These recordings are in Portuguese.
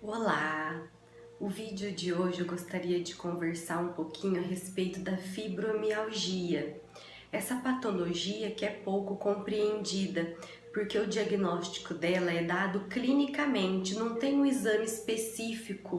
Olá! O vídeo de hoje eu gostaria de conversar um pouquinho a respeito da fibromialgia. Essa patologia que é pouco compreendida, porque o diagnóstico dela é dado clinicamente, não tem um exame específico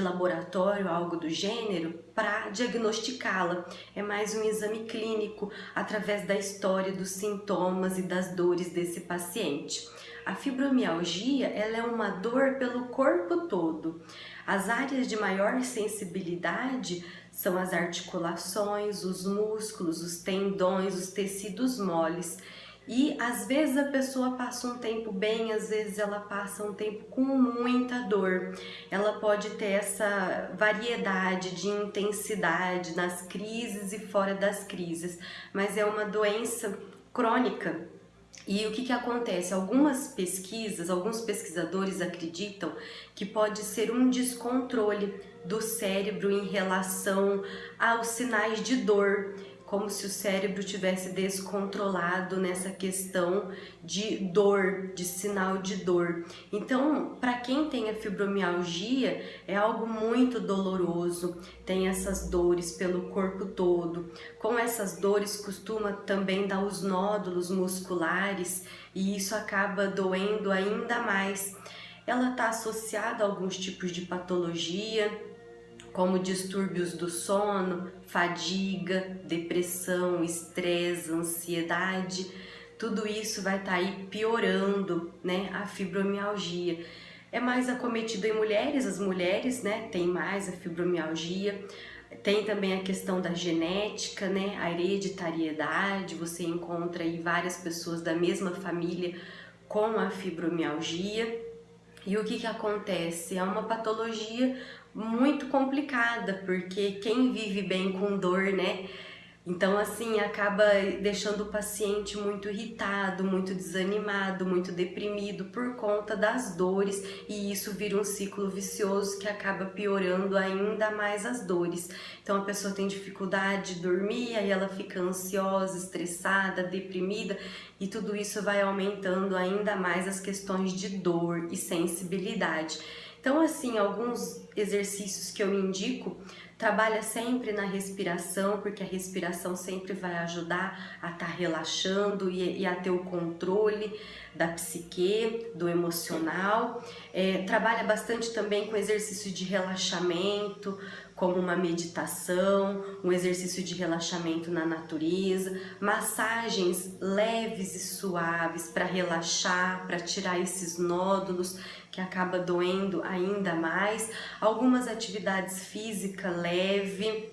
de laboratório, algo do gênero, para diagnosticá-la. É mais um exame clínico, através da história dos sintomas e das dores desse paciente. A fibromialgia ela é uma dor pelo corpo todo. As áreas de maior sensibilidade são as articulações, os músculos, os tendões, os tecidos moles. E às vezes a pessoa passa um tempo bem, às vezes ela passa um tempo com muita dor. Ela pode ter essa variedade de intensidade nas crises e fora das crises, mas é uma doença crônica e o que, que acontece? Algumas pesquisas, alguns pesquisadores acreditam que pode ser um descontrole do cérebro em relação aos sinais de dor como se o cérebro tivesse descontrolado nessa questão de dor, de sinal de dor. Então, para quem tem a fibromialgia, é algo muito doloroso, tem essas dores pelo corpo todo. Com essas dores costuma também dar os nódulos musculares e isso acaba doendo ainda mais. Ela está associada a alguns tipos de patologia, como distúrbios do sono, fadiga, depressão, estresse, ansiedade, tudo isso vai estar tá aí piorando, né, a fibromialgia. É mais acometido em mulheres, as mulheres, né, têm mais a fibromialgia. Tem também a questão da genética, né, a hereditariedade, você encontra aí várias pessoas da mesma família com a fibromialgia. E o que que acontece? É uma patologia muito complicada, porque quem vive bem com dor, né? Então, assim, acaba deixando o paciente muito irritado, muito desanimado, muito deprimido por conta das dores e isso vira um ciclo vicioso que acaba piorando ainda mais as dores. Então, a pessoa tem dificuldade de dormir, aí ela fica ansiosa, estressada, deprimida e tudo isso vai aumentando ainda mais as questões de dor e sensibilidade. Então, assim, alguns exercícios que eu indico, trabalha sempre na respiração, porque a respiração sempre vai ajudar a estar tá relaxando e, e, a ter o controle da psique, do emocional. É, trabalha bastante também com exercício de relaxamento, como uma meditação, um exercício de relaxamento na natureza, massagens leves e suaves para relaxar, para tirar esses nódulos que acaba doendo ainda mais, algumas atividades físicas leve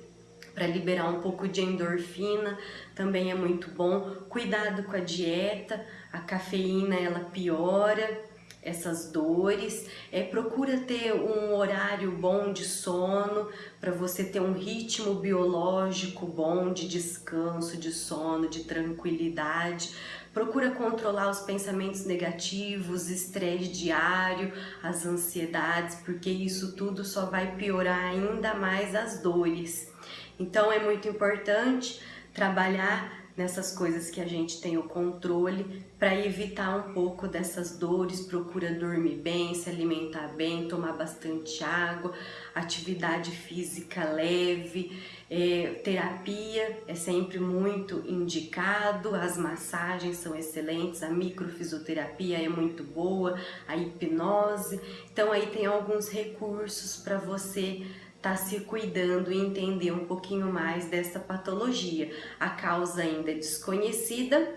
para liberar um pouco de endorfina, também é muito bom. Cuidado com a dieta, a cafeína ela piora, essas dores, é, procura ter um horário bom de sono, para você ter um ritmo biológico bom de descanso, de sono, de tranquilidade. Procura controlar os pensamentos negativos, estresse diário, as ansiedades, porque isso tudo só vai piorar ainda mais as dores. Então é muito importante trabalhar nessas coisas que a gente tem o controle para evitar um pouco dessas dores, procura dormir bem, se alimentar bem, tomar bastante água, atividade física leve, é, terapia é sempre muito indicado, as massagens são excelentes, a microfisioterapia é muito boa, a hipnose, então aí tem alguns recursos para você tá se cuidando e entender um pouquinho mais dessa patologia. A causa ainda é desconhecida,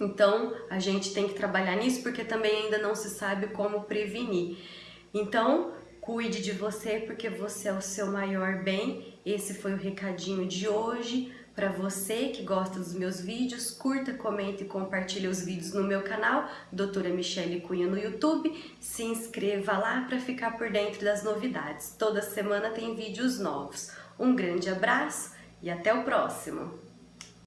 então a gente tem que trabalhar nisso porque também ainda não se sabe como prevenir. Então, cuide de você porque você é o seu maior bem. Esse foi o recadinho de hoje. Para você que gosta dos meus vídeos, curta, comente e compartilhe os vídeos no meu canal, Doutora Michele Cunha no YouTube. Se inscreva lá para ficar por dentro das novidades. Toda semana tem vídeos novos. Um grande abraço e até o próximo!